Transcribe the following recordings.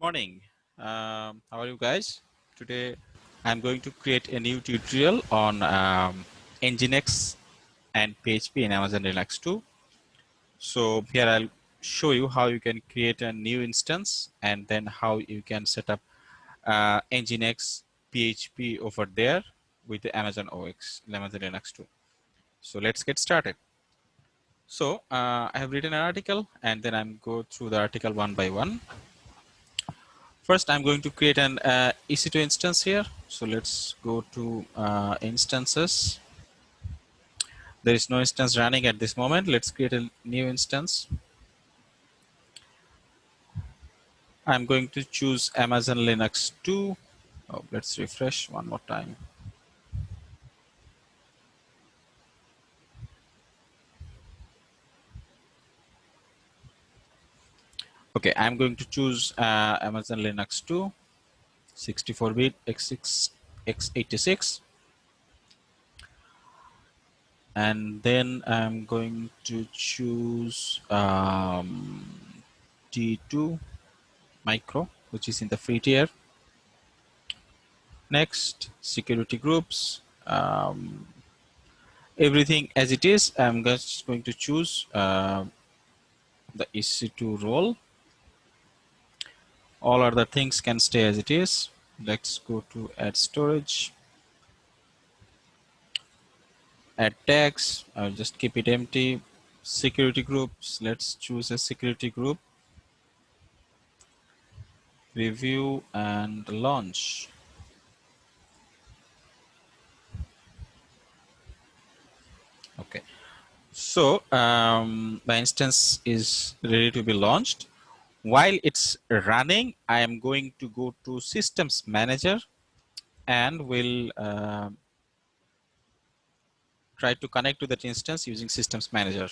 morning. Um, how are you guys? Today I'm going to create a new tutorial on um, Nginx and PHP in Amazon Linux 2. So here I'll show you how you can create a new instance and then how you can set up uh, Nginx PHP over there with the Amazon OX, Amazon Linux 2. So let's get started. So uh, I have written an article and then I'm go through the article one by one. First, I'm going to create an uh, EC2 instance here. So let's go to uh, instances. There is no instance running at this moment. Let's create a new instance. I'm going to choose Amazon Linux 2. Oh, let's refresh one more time. Okay, I'm going to choose uh, Amazon Linux 2, 64-bit x6, x86. And then I'm going to choose um, T2 micro, which is in the free tier. Next, security groups. Um, everything as it is, I'm just going to choose uh, the EC2 role all other things can stay as it is. Let's go to add storage. Add tags i'll just keep it empty. Security groups. Let's choose a security group. Review and launch. Okay. So um, instance is ready to be launched while it's running, I am going to go to systems manager and will uh, try to connect to that instance using systems manager.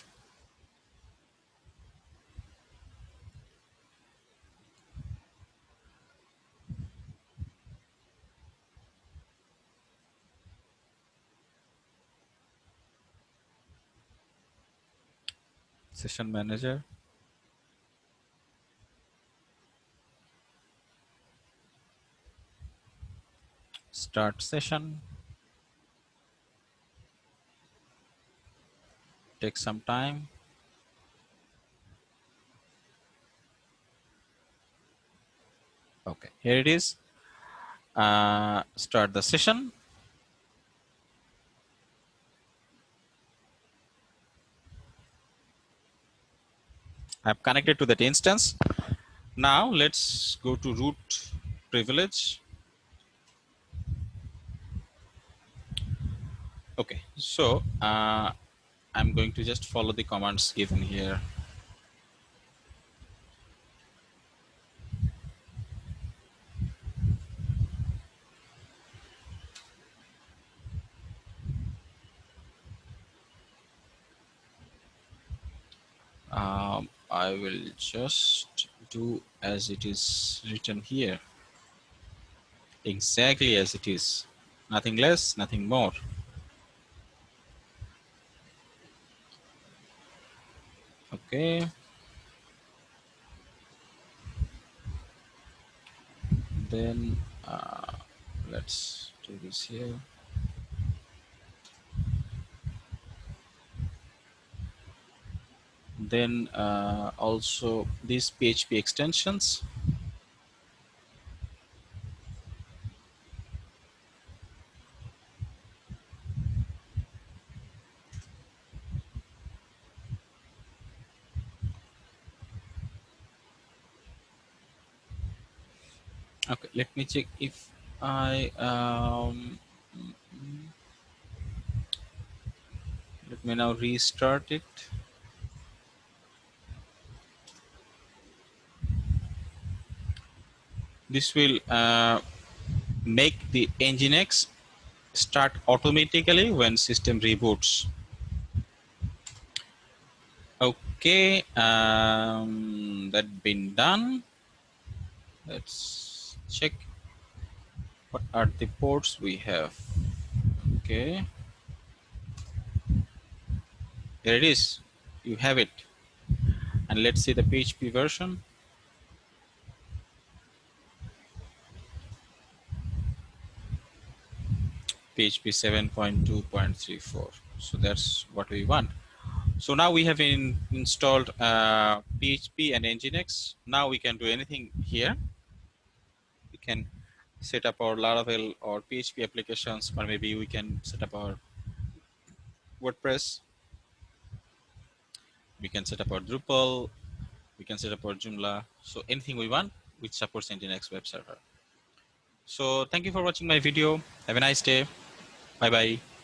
Session manager. Start session. Take some time. Okay, here it is. Uh, start the session. I've connected to that instance. Now let's go to root privilege Okay, so uh, I'm going to just follow the commands given here. Um, I will just do as it is written here. Exactly as it is. Nothing less, nothing more. Okay. Then uh, let's do this here. Then uh, also these PHP extensions okay let me check if I um, let me now restart it. This will uh, make the nginx start automatically when system reboots. Okay um, that been done. Let's check what are the ports we have. Okay. There it is. You have it. And let's see the PHP version. PHP 7.2.34 so that's what we want. So now we have in, installed uh, PHP and Nginx. Now we can do anything here. Can set up our Laravel or PHP applications, or maybe we can set up our WordPress. We can set up our Drupal. We can set up our Joomla. So anything we want, which supports Nginx web server. So thank you for watching my video. Have a nice day. Bye bye.